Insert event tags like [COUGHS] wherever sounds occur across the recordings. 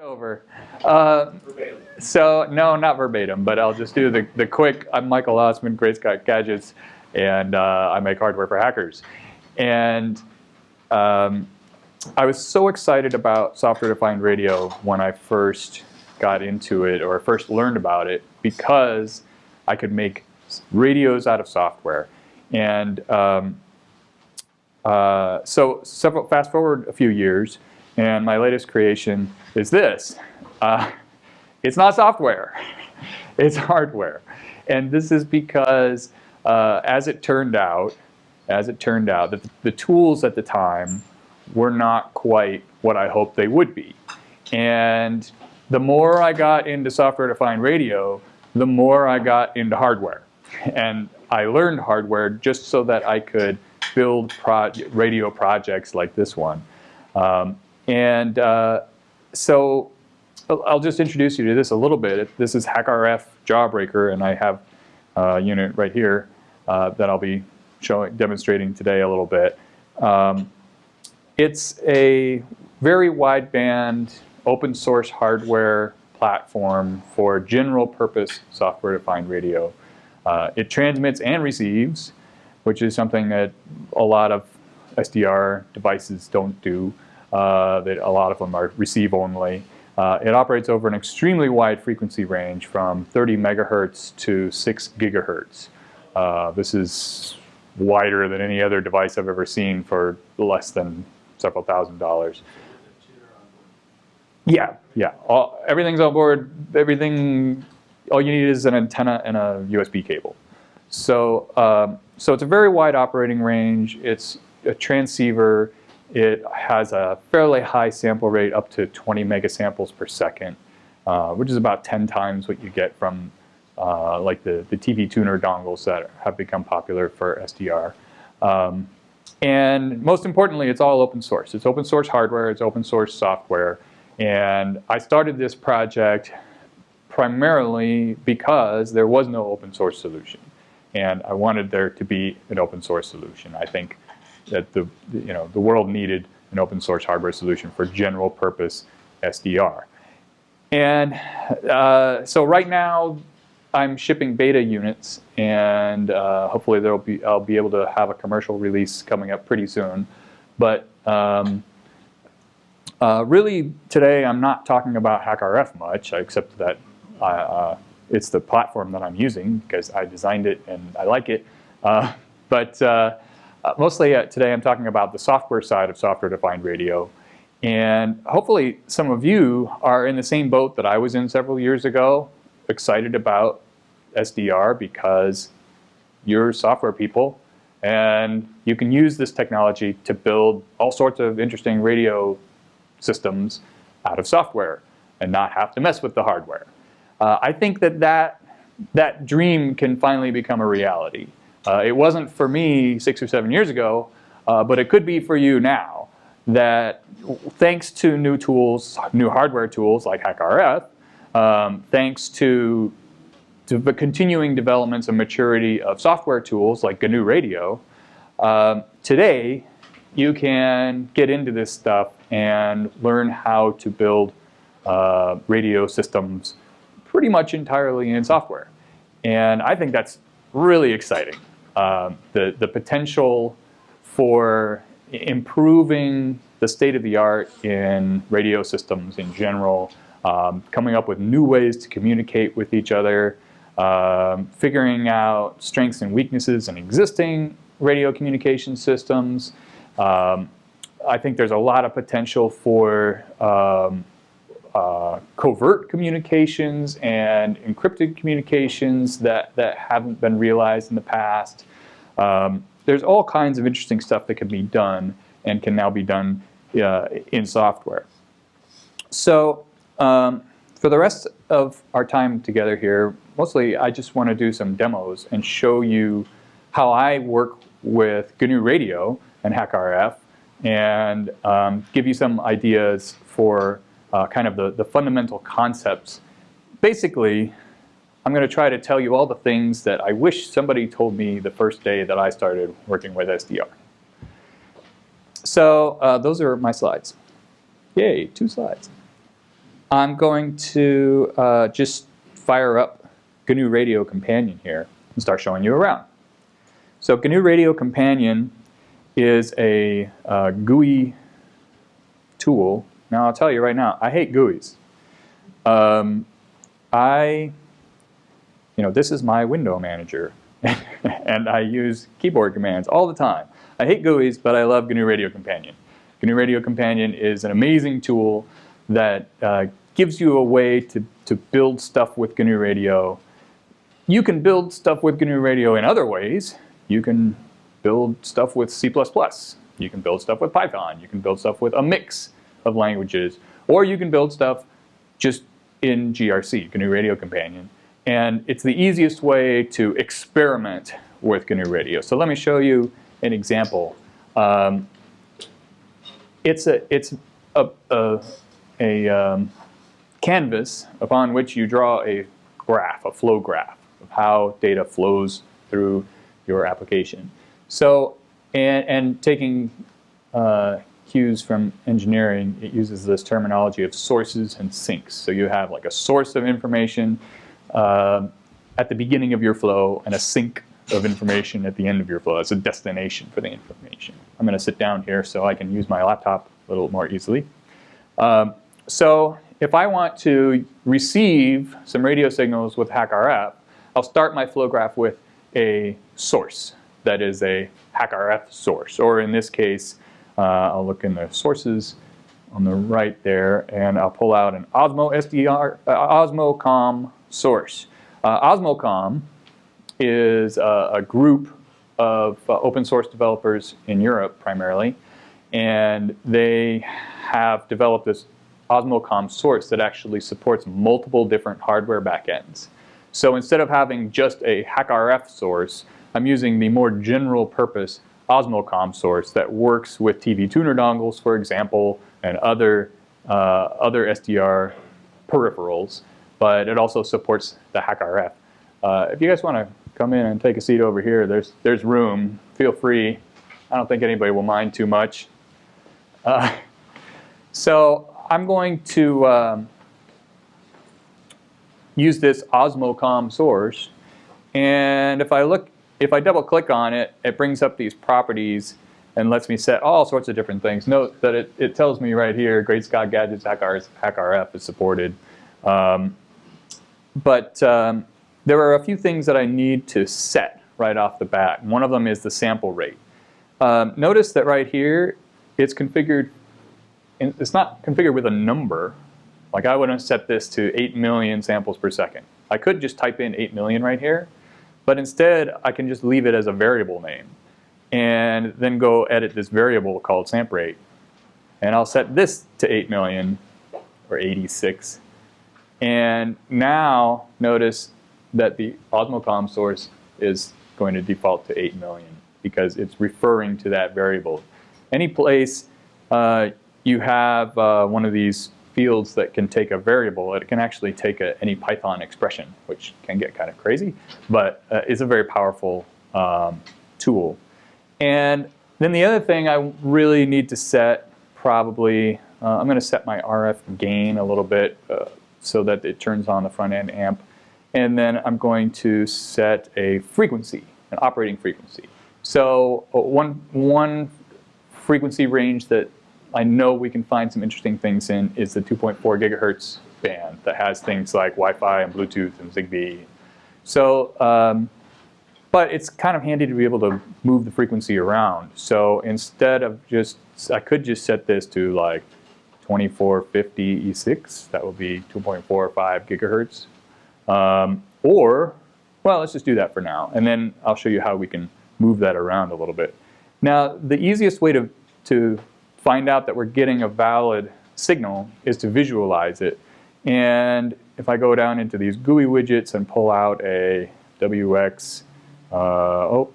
over. Uh, so no, not verbatim, but I'll just do the, the quick, I'm Michael Ossmann, Great Scott Gadgets, and uh, I make hardware for hackers. And um, I was so excited about software-defined radio when I first got into it or first learned about it because I could make radios out of software. And um, uh, so several, fast forward a few years, and my latest creation is this. Uh, it's not software, [LAUGHS] it's hardware. And this is because, uh, as it turned out, as it turned out, that the tools at the time were not quite what I hoped they would be. And the more I got into software-defined radio, the more I got into hardware. [LAUGHS] And I learned hardware just so that I could build pro radio projects like this one. Um, and uh, so I'll just introduce you to this a little bit. This is HackRF Jawbreaker, and I have a unit right here uh, that I'll be showing, demonstrating today a little bit. Um, it's a very wideband open source hardware platform for general purpose software defined radio. Uh, it transmits and receives, which is something that a lot of SDR devices don't do. Uh, that a lot of them are receive only. Uh, it operates over an extremely wide frequency range from 30 megahertz to 6 gigahertz. Uh, this is wider than any other device I've ever seen for less than several thousand dollars. Yeah, yeah. All, everything's on board. Everything, all you need is an antenna and a USB cable. So, um, so it's a very wide operating range. It's a transceiver. It has a fairly high sample rate, up to 20 megasamples per second, uh, which is about 10 times what you get from uh, like the, the TV tuner dongles that have become popular for SDR. Um, and most importantly, it's all open source. It's open source hardware, it's open source software. And I started this project primarily because there was no open source solution. And I wanted there to be an open source solution. I think that the, you know, the world needed an open source hardware solution for general purpose SDR. And uh, so right now, I'm shipping beta units, and uh, hopefully there'll be I'll be able to have a commercial release coming up pretty soon. But um, uh, really, today I'm not talking about HackRF much, except that uh, it's the platform that I'm using because I designed it and I like it. Uh, but uh, uh, mostly today I'm talking about the software side of software-defined radio. And hopefully some of you are in the same boat that I was in several years ago, excited about SDR because you're software people and you can use this technology to build all sorts of interesting radio systems out of software and not have to mess with the hardware. Uh, I think that, that that dream can finally become a reality. Uh, it wasn't for me six or seven years ago, uh, but it could be for you now. That thanks to new tools, new hardware tools like HackRF, um, thanks to, to, the continuing developments and maturity of software tools like GNU Radio, um, today you can get into this stuff and learn how to build uh, radio systems pretty much entirely in software. And I think that's really exciting. Um, the, the potential for improving the state of the art in radio systems in general, um, coming up with new ways to communicate with each other, um, figuring out strengths and weaknesses in existing radio communication systems. Um, I think there's a lot of potential for um, uh, covert communications and encrypted communications that, that haven't been realized in the past. Um, there's all kinds of interesting stuff that can be done and can now be done uh, in software. So um, for the rest of our time together here, mostly I just want to do some demos and show you how I work with GNU Radio and HackRF and um, give you some ideas for uh, kind of the, the fundamental concepts. Basically, I'm going to try to tell you all the things that I wish somebody told me the first day that I started working with SDR. So uh, those are my slides. Yay, two slides. I'm going to uh, just fire up GNU Radio Companion here and start showing you around. So GNU Radio Companion is a uh, GUI tool. Now I'll tell you right now, I hate GUIs. Um, I, you know, this is my window manager [LAUGHS] and I use keyboard commands all the time. I hate GUIs, but I love GNU Radio Companion. GNU Radio Companion is an amazing tool that uh, gives you a way to, to build stuff with GNU Radio. You can build stuff with GNU Radio in other ways. You can build stuff with C++. You can build stuff with Python. You can build stuff with a mix of languages. Or you can build stuff just in GRC, GNU Radio Companion. And it's the easiest way to experiment with GNU Radio. So let me show you an example. Um, it's a, it's a, a, a um, canvas upon which you draw a graph, a flow graph of how data flows through your application. So, and, and taking uh, cues from engineering, it uses this terminology of sources and sinks. So you have like a source of information uh, at the beginning of your flow and a sink of information at the end of your flow. It's a destination for the information. I'm going to sit down here so I can use my laptop a little more easily. Um, so if I want to receive some radio signals with HackRF, I'll start my flow graph with a source that is a HackRF source. Or in this case, uh, I'll look in the sources on the right there, and I'll pull out an Osmo SDR, uh, OsmoCom source. Uh, OsmoCom is a, a group of uh, open source developers in Europe primarily, and they have developed this Osmocom source that actually supports multiple different hardware backends. So instead of having just a HackRF source, I'm using the more general purpose Osmocom source that works with TV tuner dongles, for example, and other, uh, other SDR peripherals, but it also supports the HackRF. Uh, if you guys want to come in and take a seat over here, there's, there's room. Feel free. I don't think anybody will mind too much. Uh, [LAUGHS] so I'm going to um, use this Osmocom source. And if I look, if I double click on it, it brings up these properties and lets me set all sorts of different things. Note that it, it tells me right here, Great Scott Gadgets HackRF is supported. Um, but um, there are a few things that I need to set right off the bat. One of them is the sample rate. Um, notice that right here, it's configured it's not configured with a number. Like I would have set this to 8 million samples per second. I could just type in 8 million right here, but instead I can just leave it as a variable name and then go edit this variable called sample rate. And I'll set this to 8 million or 86. And now notice that the Osmocom source is going to default to 8 million because it's referring to that variable. Any place uh, you have uh, one of these fields that can take a variable. It can actually take a, any Python expression, which can get kind of crazy, but uh, is a very powerful um, tool. And then the other thing I really need to set probably, uh, I'm going to set my RF gain a little bit uh, so that it turns on the front end amp. And then I'm going to set a frequency, an operating frequency. So uh, one, one frequency range that I know we can find some interesting things in is the 2.4 gigahertz band that has things like Wi-Fi and Bluetooth and Zigbee. So, um, but it's kind of handy to be able to move the frequency around. So instead of just, I could just set this to like 2450 E6. That would be 2.45 gigahertz. Um, or, well, let's just do that for now. And then I'll show you how we can move that around a little bit. Now, the easiest way to, to find out that we're getting a valid signal is to visualize it. And if I go down into these GUI widgets and pull out a WX, uh, oh,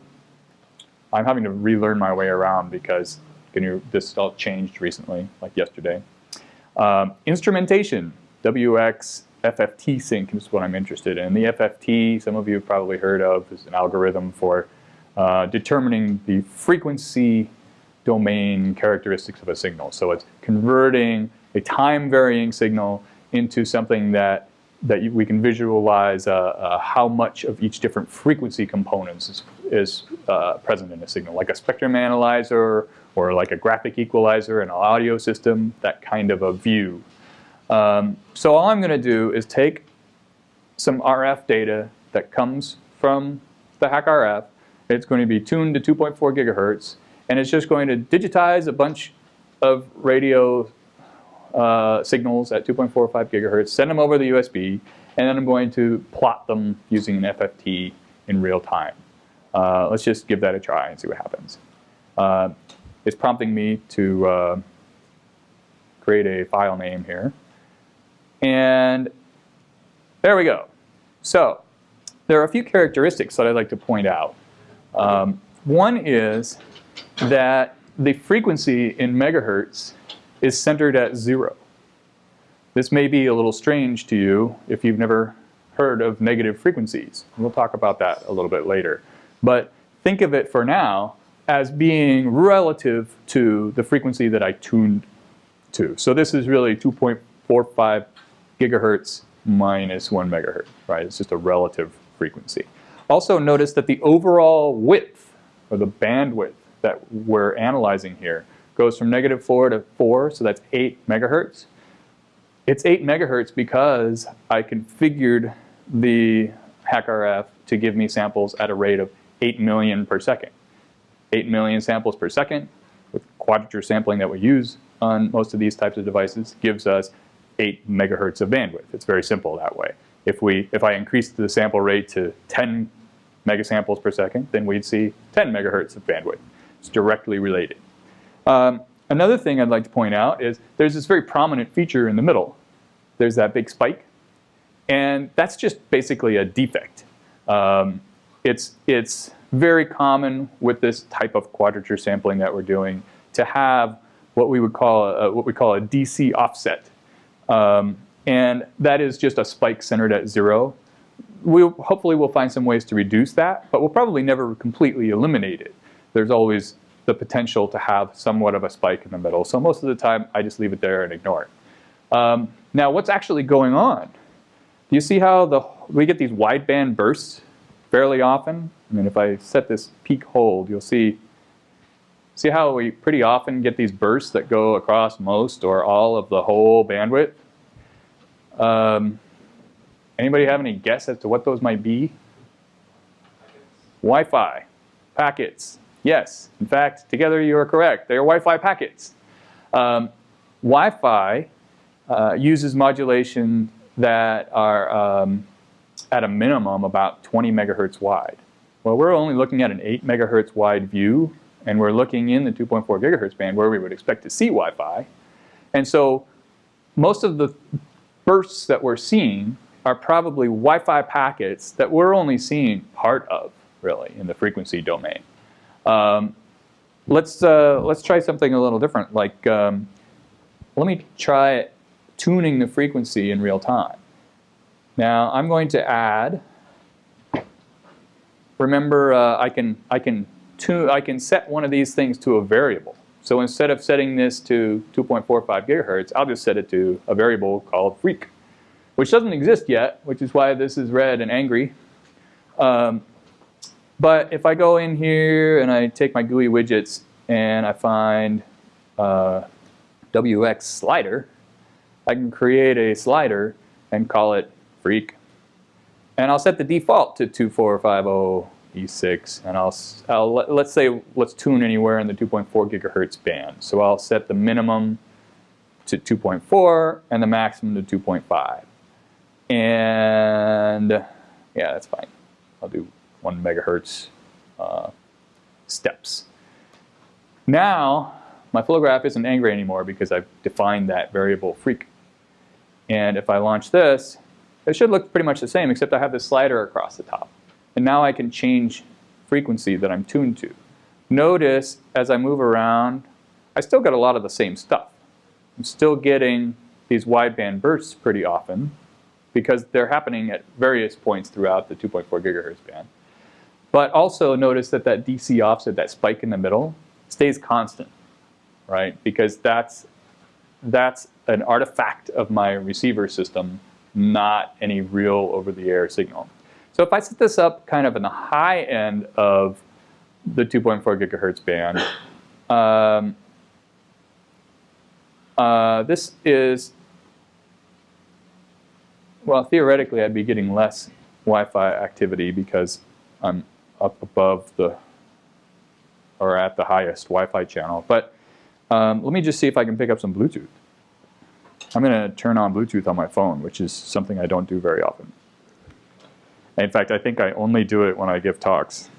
I'm having to relearn my way around because this all changed recently, like yesterday. Um, instrumentation, WX FFT sink is what I'm interested in. The FFT, some of you have probably heard of, is an algorithm for uh, determining the frequency domain characteristics of a signal. So it's converting a time varying signal into something that that you, we can visualize uh, uh, how much of each different frequency components is, is uh, present in a signal, like a spectrum analyzer or like a graphic equalizer in an audio system, that kind of a view. Um, so all I'm going to do is take some RF data that comes from the HackRF. It's going to be tuned to 2.4 gigahertz, and it's just going to digitize a bunch of radio uh, signals at 2.45 gigahertz, send them over the USB, and then I'm going to plot them using an FFT in real time. Uh, let's just give that a try and see what happens. Uh, it's prompting me to uh, create a file name here. And there we go. So there are a few characteristics that I'd like to point out. Um, one is that the frequency in megahertz is centered at zero. This may be a little strange to you if you've never heard of negative frequencies. We'll talk about that a little bit later. But think of it for now as being relative to the frequency that I tuned to. So this is really 2.45 gigahertz minus 1 megahertz, right? It's just a relative frequency. Also notice that the overall width, or the bandwidth that we're analyzing here, goes from negative 4 to 4, so that's 8 megahertz. It's 8 megahertz because I configured the HackRF to give me samples at a rate of 8 million per second. 8 million samples per second with quadrature sampling that we use on most of these types of devices gives us 8 megahertz of bandwidth. It's very simple that way. If, we, if I increase the sample rate to 10 megasamples per second, then we'd see 10 megahertz of bandwidth. It's directly related. Um, another thing I'd like to point out is there's this very prominent feature in the middle. There's that big spike. And that's just basically a defect. Um, it's, it's very common with this type of quadrature sampling that we're doing to have what we would call a, what we call a DC offset. Um, and that is just a spike centered at zero. We'll, hopefully we'll find some ways to reduce that, but we'll probably never completely eliminate it. There's always the potential to have somewhat of a spike in the middle. So most of the time, I just leave it there and ignore it. Um, now, what's actually going on? Do you see how the, we get these wideband bursts fairly often? I mean, if I set this peak hold, you'll see, see how we pretty often get these bursts that go across most or all of the whole bandwidth? Um, anybody have any guess as to what those might be? Wi-Fi, packets. Yes, in fact, together you are correct. They are Wi-Fi packets. Um, Wi-Fi uh, uses modulation that are um, at a minimum about 20 megahertz wide. Well, we're only looking at an 8 megahertz wide view, and we're looking in the 2.4 gigahertz band where we would expect to see Wi-Fi. And so most of the bursts that we're seeing are probably Wi-Fi packets that we're only seeing part of, really, in the frequency domain. Um, let's, uh, let's try something a little different. Like, um, let me try tuning the frequency in real time. Now, I'm going to add, remember, uh, I, can, I, can tune, I can set one of these things to a variable. So instead of setting this to 2.45 gigahertz, I'll just set it to a variable called freq, which doesn't exist yet, which is why this is red and angry. Um, but if I go in here and I take my GUI widgets and I find uh, WX slider, I can create a slider and call it freq. And I'll set the default to 2450 E6, and I'll, I'll let's say let's tune anywhere in the 2.4 gigahertz band. So I'll set the minimum to 2.4 and the maximum to 2.5. And yeah, that's fine. I'll do one megahertz uh, steps. Now, my flow graph isn't angry anymore because I've defined that variable freq. And if I launch this, it should look pretty much the same, except I have this slider across the top. And now I can change frequency that I'm tuned to. Notice as I move around, I still get a lot of the same stuff. I'm still getting these wideband bursts pretty often because they're happening at various points throughout the 2.4 gigahertz band. But also notice that that DC offset, that spike in the middle, stays constant, right? Because that's that's an artifact of my receiver system, not any real over-the-air signal. So if I set this up kind of in the high end of the 2.4 gigahertz band, um, uh, this is, well, theoretically, I'd be getting less Wi-Fi activity because I'm up above the, or at the highest Wi-Fi channel. But um, let me just see if I can pick up some Bluetooth. I'm going to turn on Bluetooth on my phone, which is something I don't do very often. In fact, I think I only do it when I give talks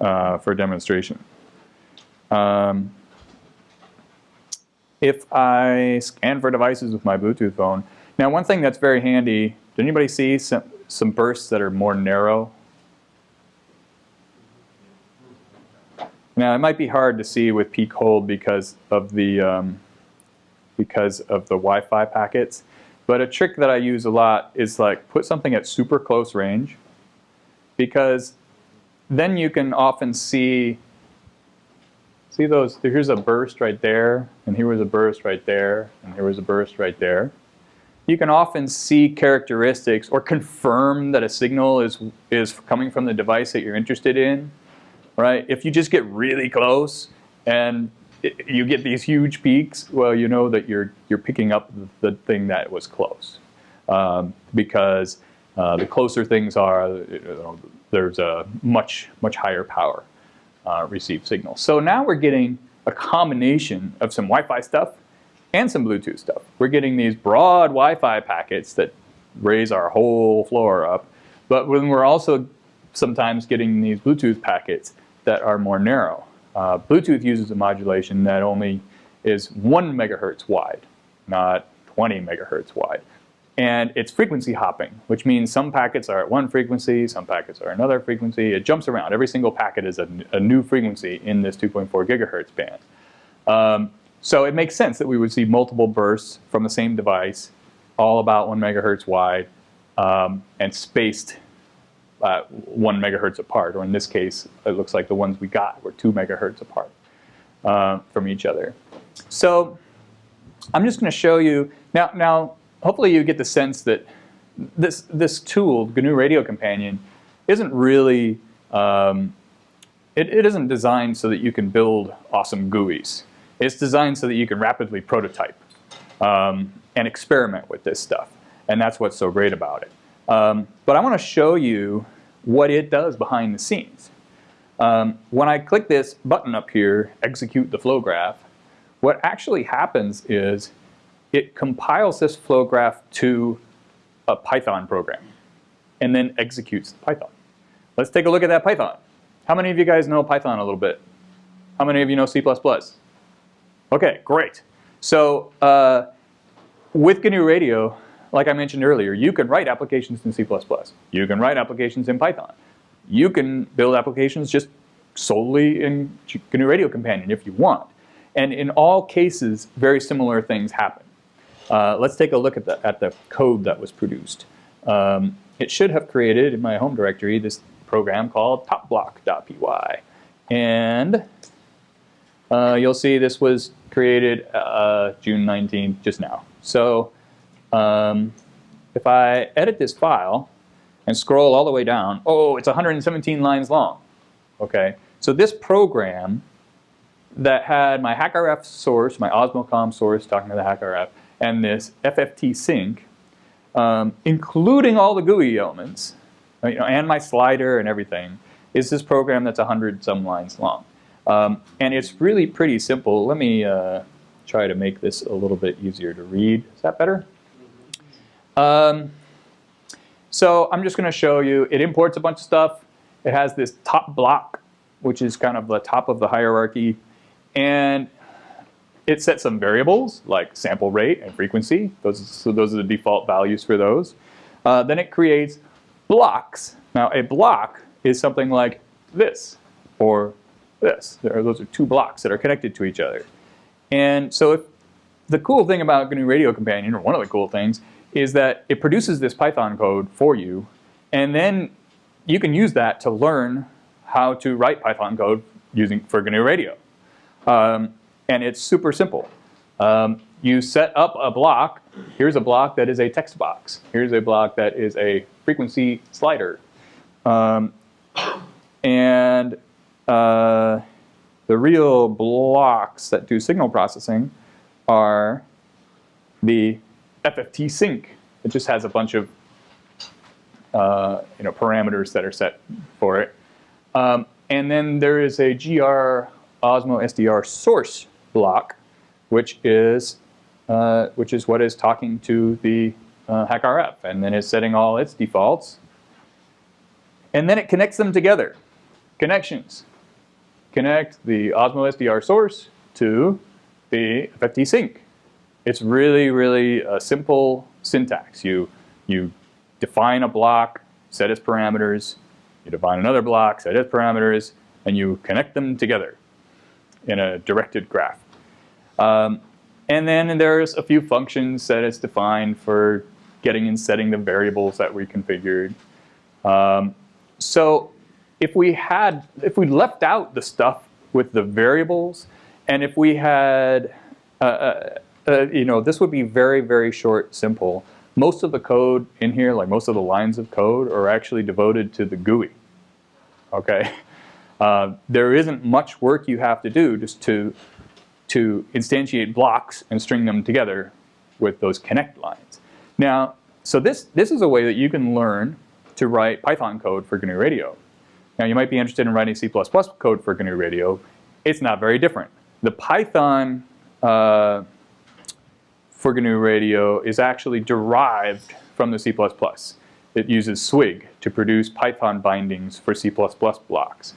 uh, for demonstration. Um, if I scan for devices with my Bluetooth phone, now one thing that's very handy, did anybody see some, some bursts that are more narrow? Now it might be hard to see with peak hold because of the um, because of the Wi-Fi packets. But a trick that I use a lot is like put something at super close range because then you can often see see those here's a burst right there and here was a burst right there and here was a burst right there you can often see characteristics or confirm that a signal is is coming from the device that you're interested in right if you just get really close and you get these huge peaks, well, you know that you're you're picking up the thing that was close, um, because uh, the closer things are, you know, there's a much much higher power uh, received signal. So now we're getting a combination of some Wi-Fi stuff and some Bluetooth stuff. We're getting these broad Wi-Fi packets that raise our whole floor up, but when we're also sometimes getting these Bluetooth packets that are more narrow. Uh, Bluetooth uses a modulation that only is 1 megahertz wide, not 20 megahertz wide. And it's frequency hopping, which means some packets are at one frequency, some packets are another frequency. It jumps around. Every single packet is a, a new frequency in this 2.4 gigahertz band. Um, so it makes sense that we would see multiple bursts from the same device, all about one megahertz wide, um, and spaced uh, one megahertz apart, or in this case, it looks like the ones we got were two megahertz apart uh, from each other. So I'm just going to show you, now, now hopefully you get the sense that this, this tool, GNU Radio Companion, isn't really, um, it, it isn't designed so that you can build awesome GUIs. It's designed so that you can rapidly prototype um, and experiment with this stuff. And that's what's so great about it. Um, but I want to show you what it does behind the scenes. Um, when I click this button up here, execute the flow graph, what actually happens is it compiles this flow graph to a Python program and then executes the Python. Let's take a look at that Python. How many of you guys know Python a little bit? How many of you know C++? Okay, great. So uh, with GNU Radio, like I mentioned earlier, you can write applications in C++. You can write applications in Python. You can build applications just solely in GNU Radio Companion if you want. And in all cases, very similar things happen. Uh, let's take a look at the, at the code that was produced. Um, it should have created in my home directory this program called topblock.py. And uh, you'll see this was created uh, June 19th, just now. So um, if I edit this file and scroll all the way down, oh, it's 117 lines long. Okay, so this program that had my HackRF source, my Osmocom source talking to the HackRF, and this FFT sink, um, including all the GUI elements, you know, and my slider and everything, is this program that's 100 some lines long. Um, and it's really pretty simple. Let me uh, try to make this a little bit easier to read. Is that better? Um, so I'm just going to show you, it imports a bunch of stuff. It has this top block, which is kind of the top of the hierarchy. And it sets some variables like sample rate and frequency. Those, so those are the default values for those. Uh, then it creates blocks. Now a block is something like this or this. Are, those are two blocks that are connected to each other. And so if, the cool thing about GNU Radio Companion, or one of the cool things, is that it produces this Python code for you, and then you can use that to learn how to write Python code using for GNU Radio. Um, and it's super simple. Um, you set up a block. Here's a block that is a text box. Here's a block that is a frequency slider. Um, and uh, the real blocks that do signal processing are the FFT sink. It just has a bunch of uh, you know, parameters that are set for it. Um, and then there is a GR Osmo SDR source block, which is uh, which is what is talking to the uh, HackRF, and then is setting all its defaults. And then it connects them together. Connections. Connect the Osmo SDR source to the FFT sink. It's really, really a simple syntax. You, you define a block, set its parameters, you define another block, set its parameters, and you connect them together in a directed graph. Um, and then there's a few functions that it's defined for getting and setting the variables that we configured. Um, so if we had, if we left out the stuff with the variables, and if we had, uh, uh, uh, you know, this would be very, very short, simple. Most of the code in here, like most of the lines of code, are actually devoted to the GUI. Okay, [LAUGHS] uh, there isn't much work you have to do just to to instantiate blocks and string them together with those connect lines. Now, so this this is a way that you can learn to write Python code for GNU Radio. Now, you might be interested in writing C++ code for GNU Radio. It's not very different. The Python uh, for GNU Radio is actually derived from the C++. It uses Swig to produce Python bindings for C++ blocks.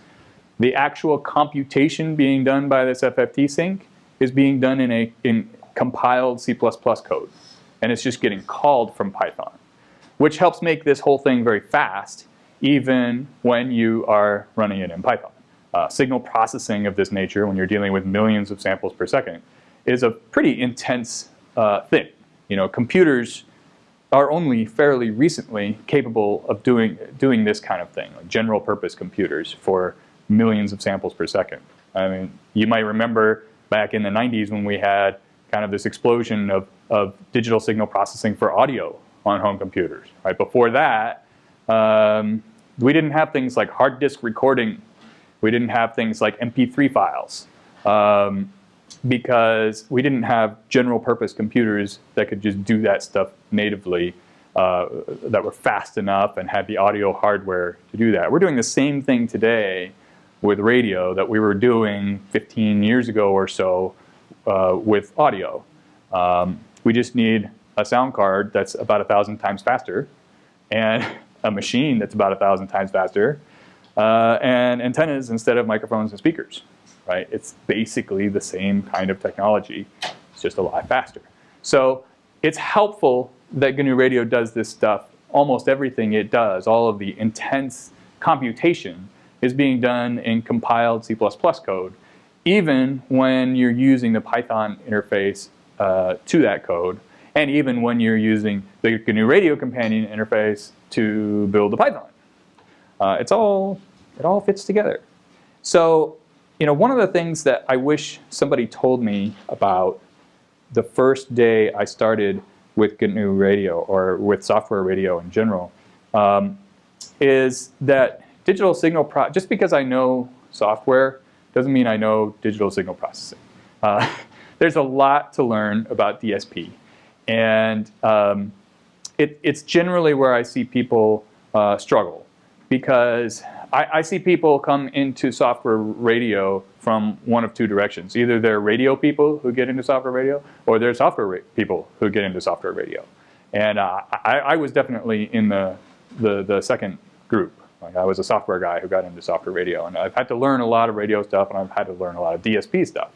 The actual computation being done by this FFT sink is being done in a in compiled C++ code. And it's just getting called from Python, which helps make this whole thing very fast, even when you are running it in Python. Uh, signal processing of this nature, when you're dealing with millions of samples per second, is a pretty intense uh, thing. You know, computers are only fairly recently capable of doing, doing this kind of thing, like general purpose computers for millions of samples per second. I mean, you might remember back in the 90s when we had kind of this explosion of, of digital signal processing for audio on home computers. Right before that, um, we didn't have things like hard disk recording. We didn't have things like MP3 files. Um, because we didn't have general purpose computers that could just do that stuff natively uh, that were fast enough and had the audio hardware to do that. We're doing the same thing today with radio that we were doing 15 years ago or so uh, with audio. Um, we just need a sound card that's about a thousand times faster and [LAUGHS] a machine that's about a thousand times faster uh, and antennas instead of microphones and speakers right? It's basically the same kind of technology. It's just a lot faster. So it's helpful that GNU Radio does this stuff. Almost everything it does, all of the intense computation is being done in compiled C++ code, even when you're using the Python interface uh, to that code, and even when you're using the GNU Radio companion interface to build the Python. Uh, it's all, it all fits together. So you know, one of the things that I wish somebody told me about the first day I started with GNU Radio or with software radio in general um, is that digital signal, pro just because I know software doesn't mean I know digital signal processing. Uh, [LAUGHS] there's a lot to learn about DSP. And um, it, it's generally where I see people uh, struggle because I, I, see people come into software radio from one of two directions. Either they're radio people who get into software radio, or they're software people who get into software radio. And uh, I, I, was definitely in the, the, the second group. Like I was a software guy who got into software radio, and I've had to learn a lot of radio stuff, and I've had to learn a lot of DSP stuff.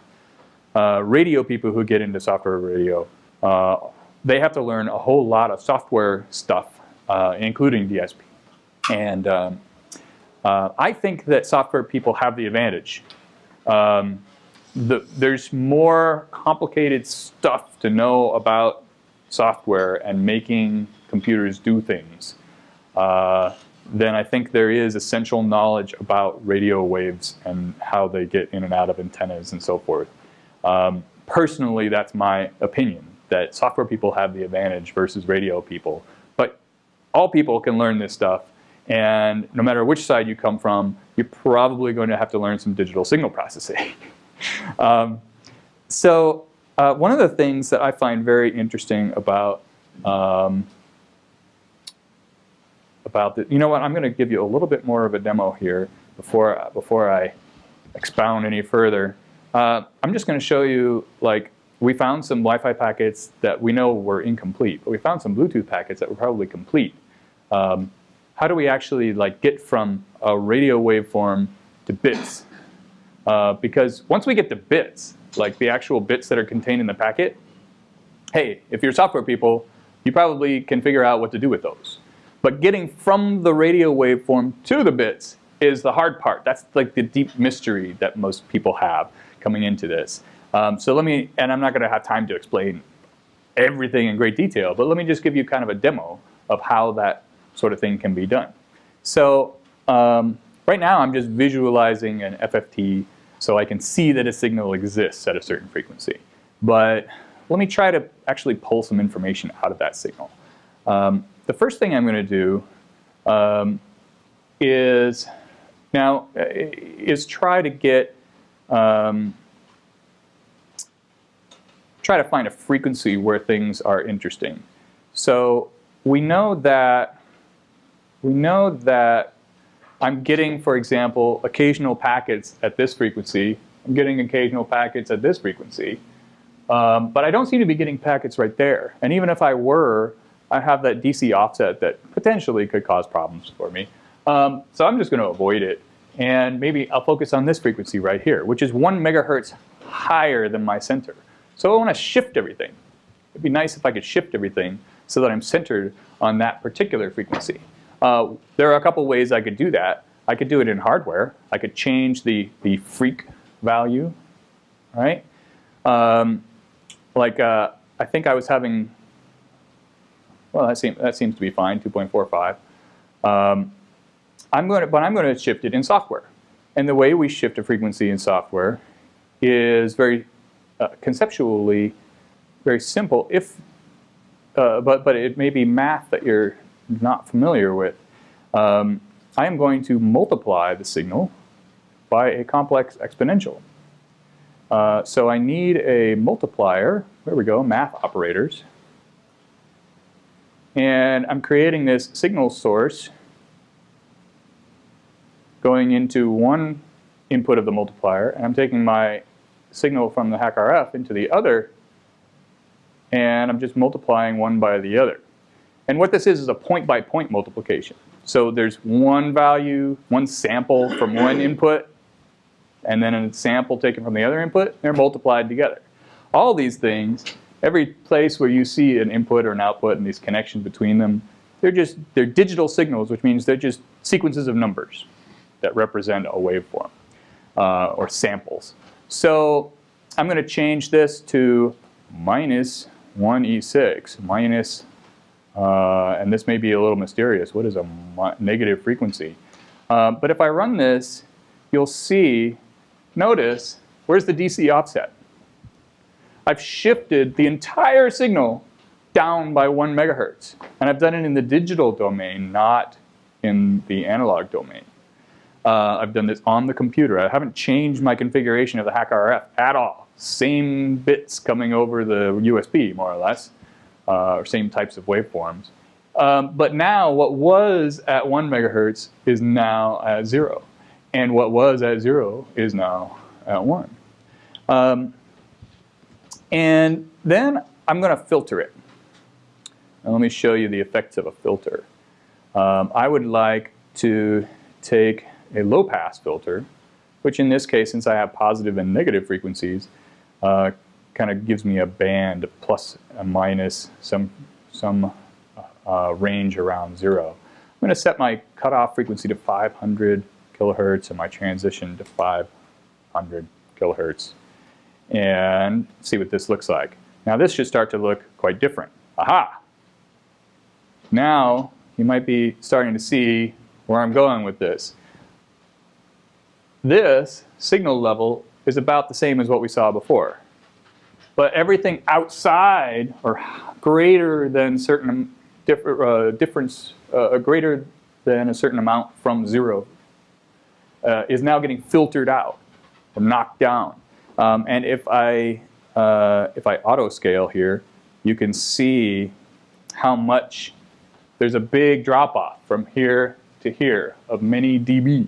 Uh, radio people who get into software radio, uh, they have to learn a whole lot of software stuff, uh, including DSP. And um, uh, I think that software people have the advantage. Um, the, there's more complicated stuff to know about software and making computers do things uh, than I think there is essential knowledge about radio waves and how they get in and out of antennas and so forth. Um, personally, that's my opinion, that software people have the advantage versus radio people. But all people can learn this stuff, and no matter which side you come from, you're probably going to have to learn some digital signal processing. [LAUGHS] um, so uh, one of the things that I find very interesting about um, about the, you know what, I'm going to give you a little bit more of a demo here before, before I expound any further. Uh, I'm just going to show you, like, we found some Wi-Fi packets that we know were incomplete, but we found some Bluetooth packets that were probably complete. Um, how do we actually like get from a radio waveform to bits? Uh, because once we get the bits, like the actual bits that are contained in the packet, hey, if you're software people, you probably can figure out what to do with those. But getting from the radio waveform to the bits is the hard part. That's like the deep mystery that most people have coming into this. Um, so let me, and I'm not going to have time to explain everything in great detail, but let me just give you kind of a demo of how that sort of thing can be done. So um, right now I'm just visualizing an FFT so I can see that a signal exists at a certain frequency. But let me try to actually pull some information out of that signal. Um, the first thing I'm going to do um, is now uh, is try to get um, try to find a frequency where things are interesting. So we know that we know that I'm getting, for example, occasional packets at this frequency. I'm getting occasional packets at this frequency. Um, but I don't seem to be getting packets right there. And even if I were, I have that DC offset that potentially could cause problems for me. Um, so I'm just going to avoid it. And maybe I'll focus on this frequency right here, which is one megahertz higher than my center. So I want to shift everything. It'd be nice if I could shift everything so that I'm centered on that particular frequency. Uh, there are a couple ways I could do that. I could do it in hardware. I could change the, the freq value, right? Um, like uh, I think I was having well, that seems, that seems to be fine, 2.45. Um, I'm going but I'm going to shift it in software. And the way we shift a frequency in software is very uh, conceptually very simple, if, uh, but, but it may be math that you're not familiar with. Um, I am going to multiply the signal by a complex exponential. Uh, so I need a multiplier, there we go, math operators, and I'm creating this signal source going into one input of the multiplier, and I'm taking my signal from the HackRF into the other, and I'm just multiplying one by the other. And what this is is a point-by-point -point multiplication. So there's one value, one sample from one input, and then a sample taken from the other input, they're multiplied together. All these things every place where you see an input or an output and these connections between them, they're just they're digital signals, which means they're just sequences of numbers that represent a waveform uh, or samples. So I'm going to change this to minus 1e6 minus, uh, and this may be a little mysterious. What is a negative frequency? Uh, but if I run this, you'll see, notice, where's the DC offset? I've shifted the entire signal down by one megahertz. And I've done it in the digital domain, not in the analog domain. Uh, I've done this on the computer. I haven't changed my configuration of the HackRF at all. Same bits coming over the USB, more or less, uh, or same types of waveforms. Um, but now what was at one megahertz is now at zero. And what was at zero is now at one. Um, and then I'm going to filter it. And let me show you the effects of a filter. Um, I would like to take a low pass filter, which in this case, since I have positive and negative frequencies, uh, kind of gives me a band of plus and minus some, some uh, range around zero. I'm going to set my cutoff frequency to 500 kilohertz and my transition to 500 kilohertz and see what this looks like. Now this should start to look quite different. Aha! Now you might be starting to see where I'm going with this. This signal level is about the same as what we saw before. But everything outside or greater than certain uh, difference, uh, greater than a certain amount from zero uh, is now getting filtered out or knocked down. Um, and if I, uh, if I auto scale here, you can see how much there's a big drop off from here to here of many dB.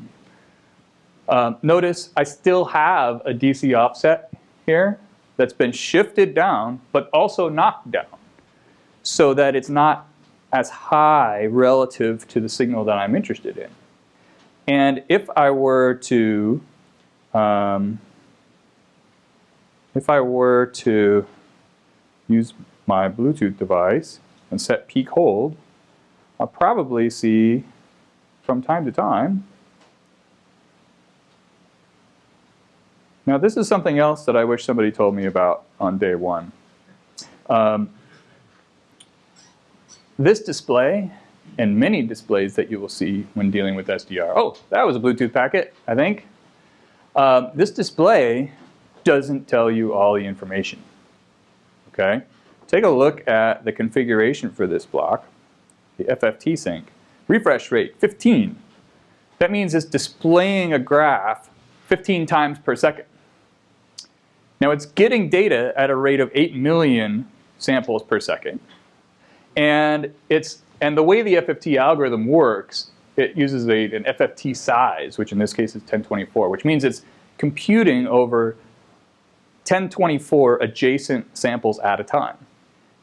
Um, notice I still have a DC offset here that's been shifted down, but also knocked down so that it's not as high relative to the signal that I'm interested in. And if I were to, um, if I were to use my Bluetooth device and set peak hold, I'll probably see from time to time. Now this is something else that I wish somebody told me about on day one. Um, this display and many displays that you will see when dealing with SDR. Oh, that was a Bluetooth packet, I think. Um, this display doesn't tell you all the information. Okay, Take a look at the configuration for this block, the FFT sink. Refresh rate, 15. That means it's displaying a graph 15 times per second. Now it's getting data at a rate of 8 million samples per second. And, it's, and the way the FFT algorithm works, it uses a, an FFT size, which in this case is 1024, which means it's computing over 1024 adjacent samples at a time.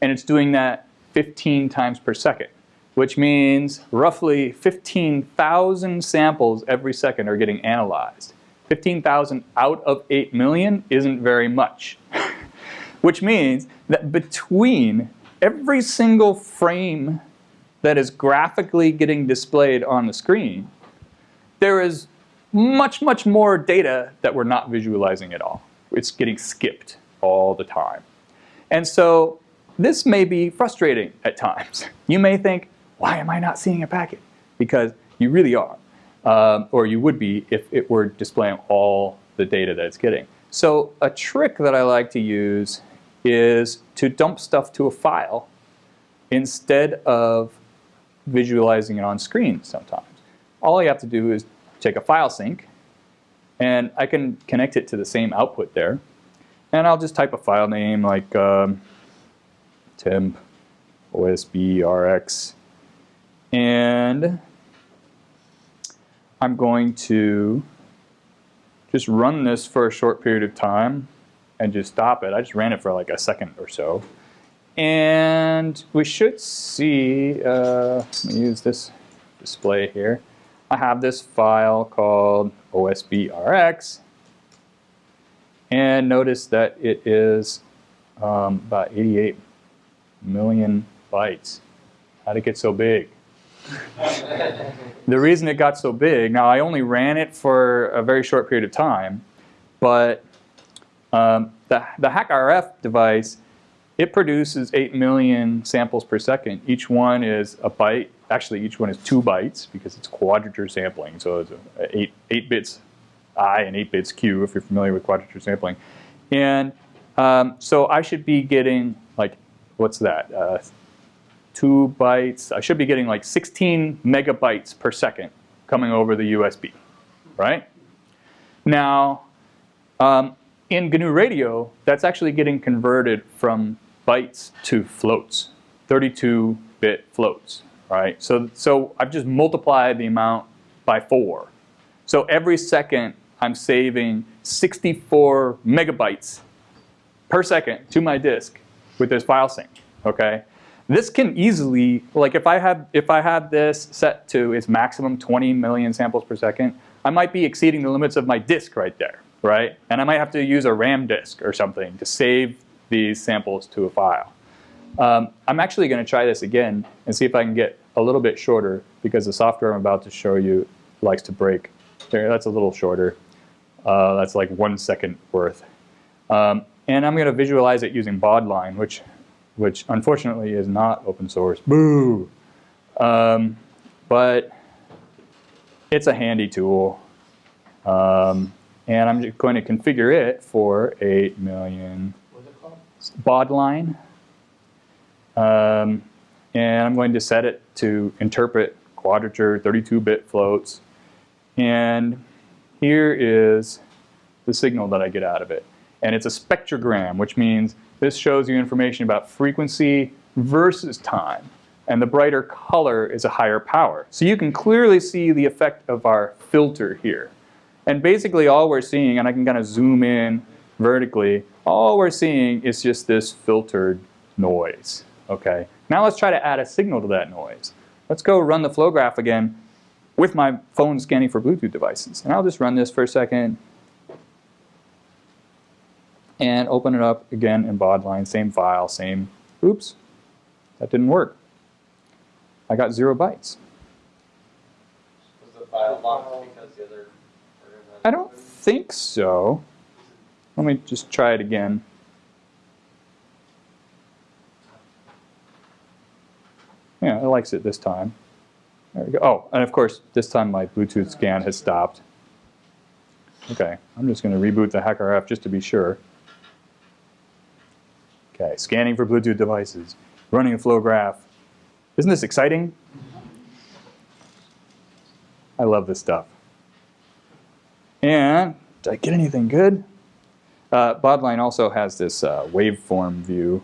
And it's doing that 15 times per second, which means roughly 15,000 samples every second are getting analyzed. 15,000 out of 8 million isn't very much. [LAUGHS] which means that between every single frame that is graphically getting displayed on the screen, there is much, much more data that we're not visualizing at all. It's getting skipped all the time. And so this may be frustrating at times. [LAUGHS] You may think, why am I not seeing a packet? Because you really are, um, or you would be if it were displaying all the data that it's getting. So a trick that I like to use is to dump stuff to a file instead of visualizing it on screen sometimes. All you have to do is take a file sink and I can connect it to the same output there. And I'll just type a file name like um, temp OSB RX. And I'm going to just run this for a short period of time and just stop it. I just ran it for like a second or so. And we should see, uh, let me use this display here. I have this file called OSBRX. And notice that it is um, about 88 million bytes. How'd it get so big? The reason it got so big, now I only ran it for a very short period of time, but um, the, the HackRF device, it produces 8 million samples per second. Each one is a byte. Actually, each one is two bytes because it's quadrature sampling. So it's eight, eight bits I and 8 bits Q if you're familiar with quadrature sampling. And um, so I should be getting like, what's that? Uh, two bytes. I should be getting like 16 megabytes per second coming over the USB, right? Now, um, in GNU Radio, that's actually getting converted from bytes to floats, 32-bit floats, right? So, so I've just multiplied the amount by four. So every second, I'm saving 64 megabytes per second to my disk with this file sink, okay? This can easily, like if I have if I have this set to its maximum 20 million samples per second, I might be exceeding the limits of my disk right there right? And I might have to use a RAM disk or something to save these samples to a file. Um, I'm actually going to try this again and see if I can get a little bit shorter because the software I'm about to show you likes to break. There, that's a little shorter. Uh, that's like one second worth. Um, and I'm going to visualize it using Baudline, which, which unfortunately is not open source. Boo! Um, but it's a handy tool. Um, and I'm just going to configure it for 8 million baud line. Um, and I'm going to set it to interpret quadrature 32-bit floats. And here is the signal that I get out of it. And it's a spectrogram, which means this shows you information about frequency versus time. And the brighter color is a higher power. So you can clearly see the effect of our filter here. And basically all we're seeing, and I can kind of zoom in vertically, all we're seeing is just this filtered noise. Okay. Now let's try to add a signal to that noise. Let's go run the flow graph again with my phone scanning for Bluetooth devices. And I'll just run this for a second and open it up again in Baudline, same file, same, oops, that didn't work. I got zero bytes. Was the file locked because the other program I don't think so. Let me just try it again. Yeah, it likes it this time. There we go. Oh, and of course, this time my Bluetooth scan has stopped. Okay, I'm just going to reboot the HackRF just to be sure. Okay, scanning for Bluetooth devices, running a flow graph. Isn't this exciting? I love this stuff. And did I get anything good? Uh, Baudline also has this uh, waveform view,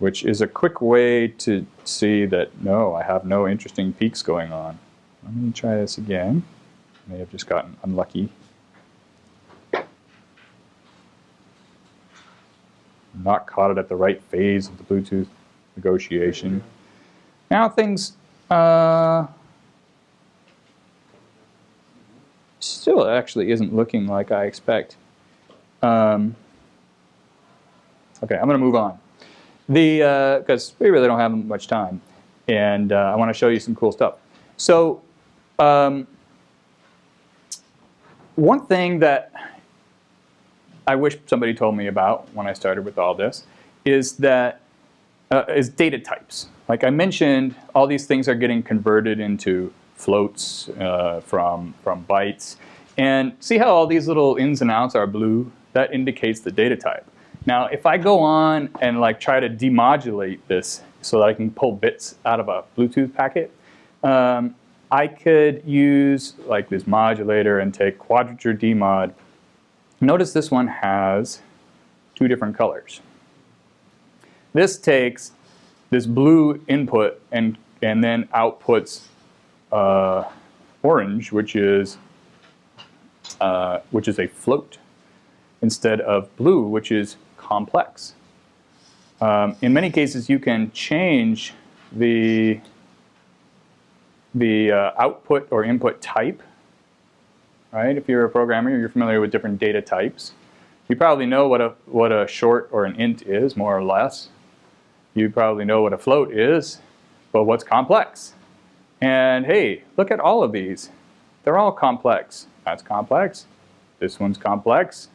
which is a quick way to see that, no, I have no interesting peaks going on. Let me try this again. May have just gotten unlucky. Not caught it at the right phase of the Bluetooth negotiation. Now things uh, still actually isn't looking like I expect. Um, okay, I'm going to move on. The because uh, we really don't have much time, and uh, I want to show you some cool stuff. So, um, one thing that I wish somebody told me about when I started with all this is that uh, is data types. Like I mentioned, all these things are getting converted into floats uh, from, from bytes. And see how all these little ins and outs are blue? That indicates the data type. Now, if I go on and like try to demodulate this so that I can pull bits out of a Bluetooth packet, um, I could use like this modulator and take quadrature demod. Notice this one has two different colors. This takes this blue input and, and then outputs uh, orange, which is, uh, which is a float, instead of blue, which is complex. Um, in many cases, you can change the, the uh, output or input type. Right? If you're a programmer, you're familiar with different data types. You probably know what a, what a short or an int is, more or less. You probably know what a float is, but what's complex? And hey, look at all of these. They're all complex. That's complex. This one's complex.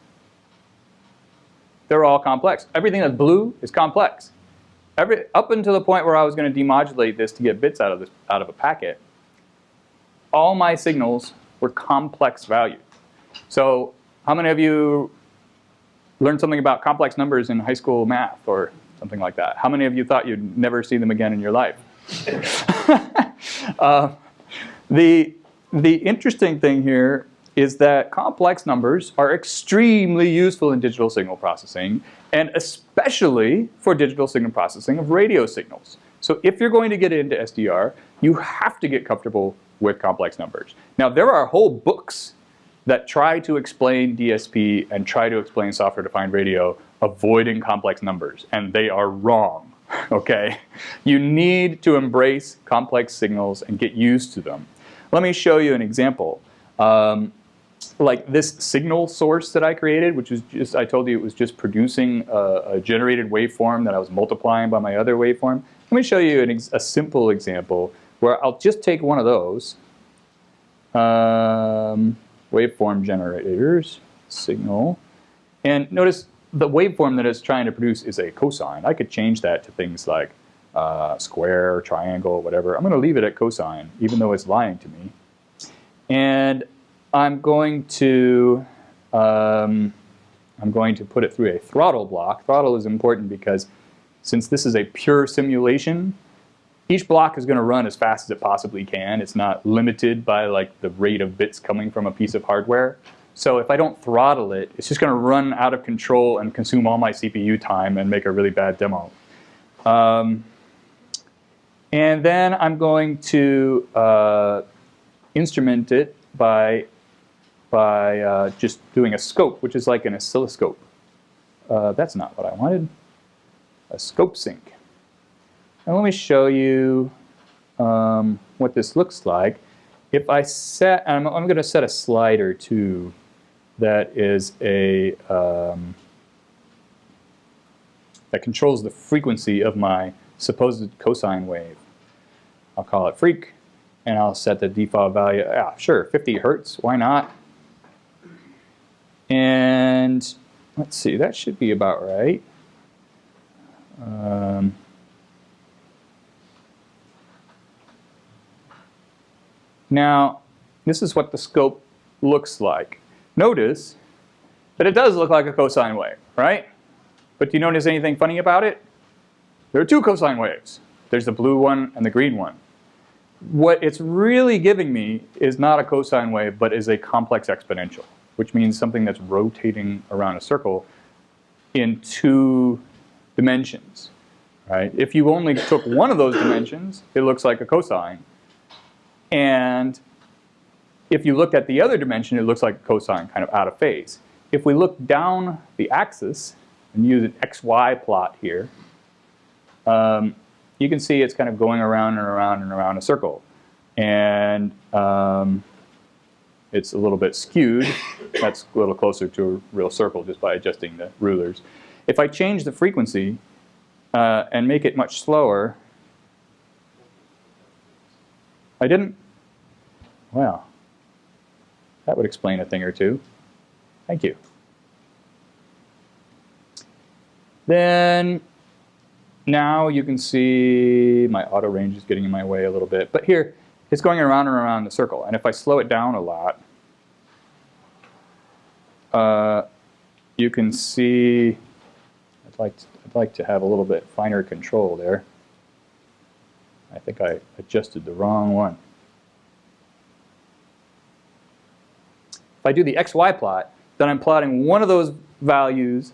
They're all complex. Everything that's blue is complex. Every, up until the point where I was going to demodulate this to get bits out of, this, out of a packet, all my signals were complex values. So how many of you learned something about complex numbers in high school math or something like that. How many of you thought you'd never see them again in your life? [LAUGHS] uh, the, the interesting thing here is that complex numbers are extremely useful in digital signal processing, and especially for digital signal processing of radio signals. So if you're going to get into SDR, you have to get comfortable with complex numbers. Now, there are whole books that try to explain DSP and try to explain software-defined radio avoiding complex numbers, and they are wrong, [LAUGHS] okay? You need to embrace complex signals and get used to them. Let me show you an example. Um, like this signal source that I created, which is just, I told you it was just producing a, a generated waveform that I was multiplying by my other waveform. Let me show you an a simple example where I'll just take one of those, um, waveform generators, signal, and notice the waveform that it's trying to produce is a cosine. I could change that to things like uh, square, triangle, whatever. I'm going to leave it at cosine, even though it's lying to me. And I'm going to um, I'm going to put it through a throttle block. Throttle is important because since this is a pure simulation, each block is going to run as fast as it possibly can. It's not limited by like the rate of bits coming from a piece of hardware. So if I don't throttle it, it's just going to run out of control and consume all my CPU time and make a really bad demo. Um, and then I'm going to uh, instrument it by, by uh, just doing a scope, which is like an oscilloscope. Uh, that's not what I wanted. A scope sink. And let me show you um, what this looks like. If I set, I'm, I'm going to set a slider too that is a, um, that controls the frequency of my supposed cosine wave. I'll call it freq, and I'll set the default value, yeah, sure, 50 hertz, why not? And let's see, that should be about right. Um, now, this is what the scope looks like. Notice that it does look like a cosine wave, right? But do you notice anything funny about it? There are two cosine waves. There's the blue one and the green one. What it's really giving me is not a cosine wave, but is a complex exponential, which means something that's rotating around a circle in two dimensions. Right? If you only took one of those dimensions, it looks like a cosine. And if you look at the other dimension, it looks like a cosine, kind of out of phase. If we look down the axis and use an xy plot here, um, you can see it's kind of going around and around and around a circle. And um, it's a little bit skewed. [COUGHS] That's a little closer to a real circle just by adjusting the rulers. If I change the frequency uh, and make it much slower, I didn't, well, that would explain a thing or two. Thank you. Then now you can see my auto range is getting in my way a little bit. But here, it's going around and around the circle. And if I slow it down a lot, uh, you can see, I'd like, to, I'd like to have a little bit finer control there. I think I adjusted the wrong one. If I do the XY plot, then I'm plotting one of those values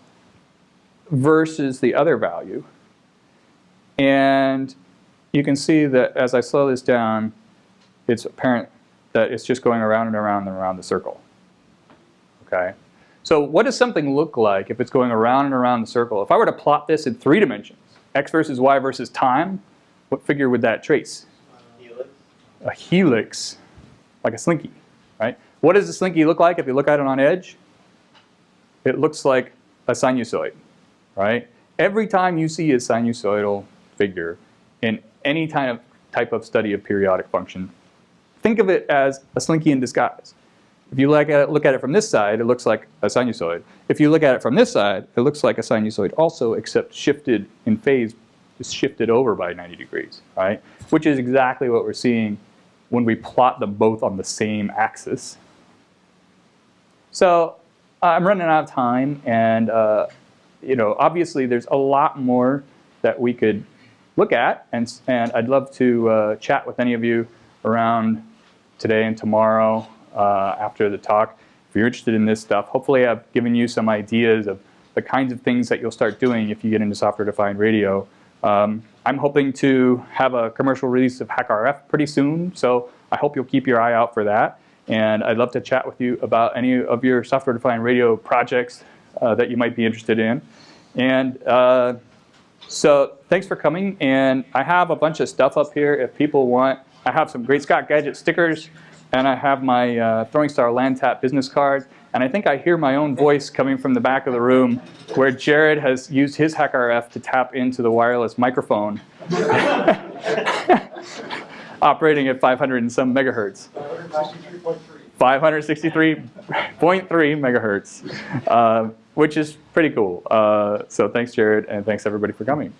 versus the other value. And you can see that as I slow this down, it's apparent that it's just going around and around and around the circle. Okay. So what does something look like if it's going around and around the circle? If I were to plot this in three dimensions, x versus y versus time, what figure would that trace? Helix. A helix, like a slinky, right? What does a slinky look like if you look at it on edge? It looks like a sinusoid, right? Every time you see a sinusoidal figure in any kind of type of study of periodic function, think of it as a slinky in disguise. If you look at, it, look at it from this side, it looks like a sinusoid. If you look at it from this side, it looks like a sinusoid also, except shifted in phase, just shifted over by 90 degrees, right? Which is exactly what we're seeing when we plot them both on the same axis. So uh, I'm running out of time, and uh, you know, obviously there's a lot more that we could look at, and, and I'd love to uh, chat with any of you around today and tomorrow uh, after the talk. If you're interested in this stuff, hopefully I've given you some ideas of the kinds of things that you'll start doing if you get into software-defined radio. Um, I'm hoping to have a commercial release of HackRF pretty soon, so I hope you'll keep your eye out for that. And I'd love to chat with you about any of your software-defined radio projects uh, that you might be interested in. And uh, so thanks for coming. And I have a bunch of stuff up here if people want. I have some Great Scott Gadget stickers, and I have my uh, Throwing Star LAN Tap business card. And I think I hear my own voice coming from the back of the room where Jared has used his HackRF to tap into the wireless microphone [LAUGHS] operating at 500 and some megahertz. 563.3 megahertz, uh, which is pretty cool. Uh, so thanks, Jared, and thanks everybody for coming.